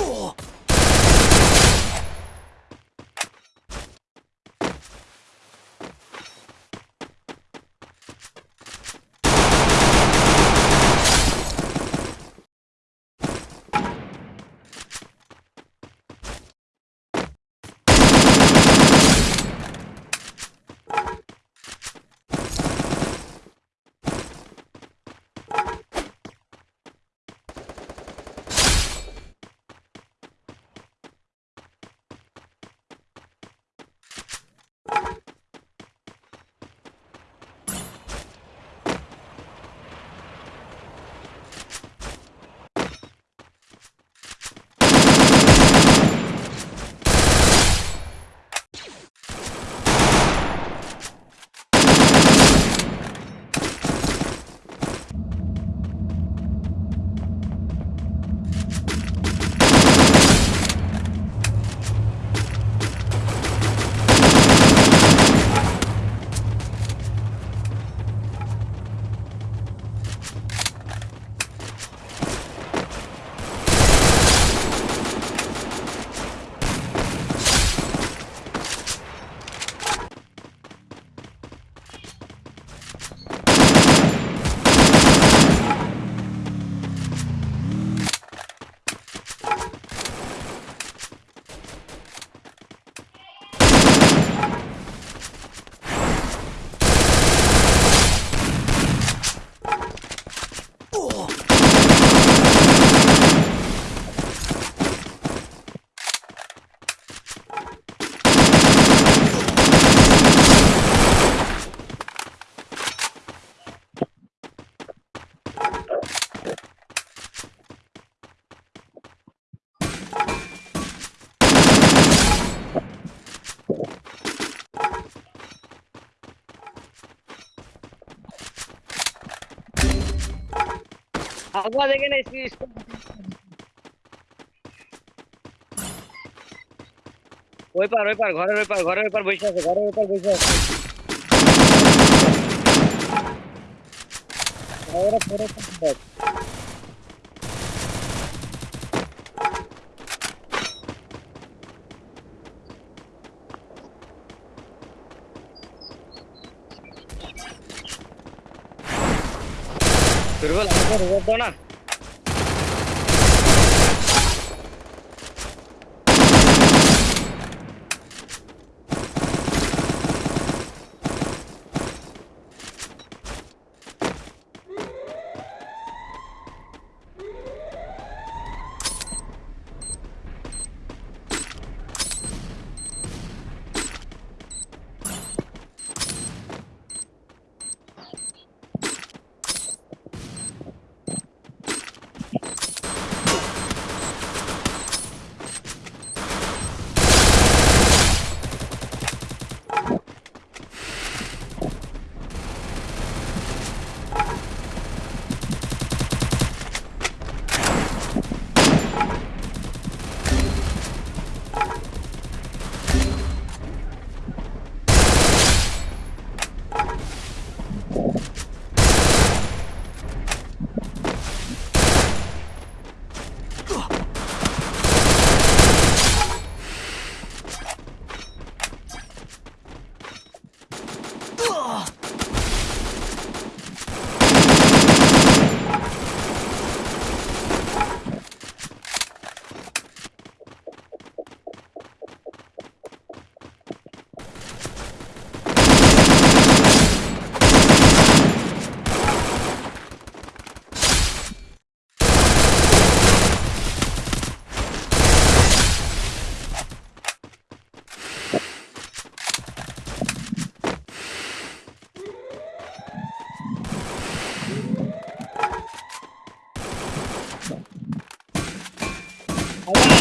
おっ。আগুয়া দেখে না इसकी ওই পার ওই পার ঘরের ওই পার ঘরের ওই পার বসে আছে ঘরের ওই পার বসে আছে ওরা পরে 别过来！过来过来过来！Oh.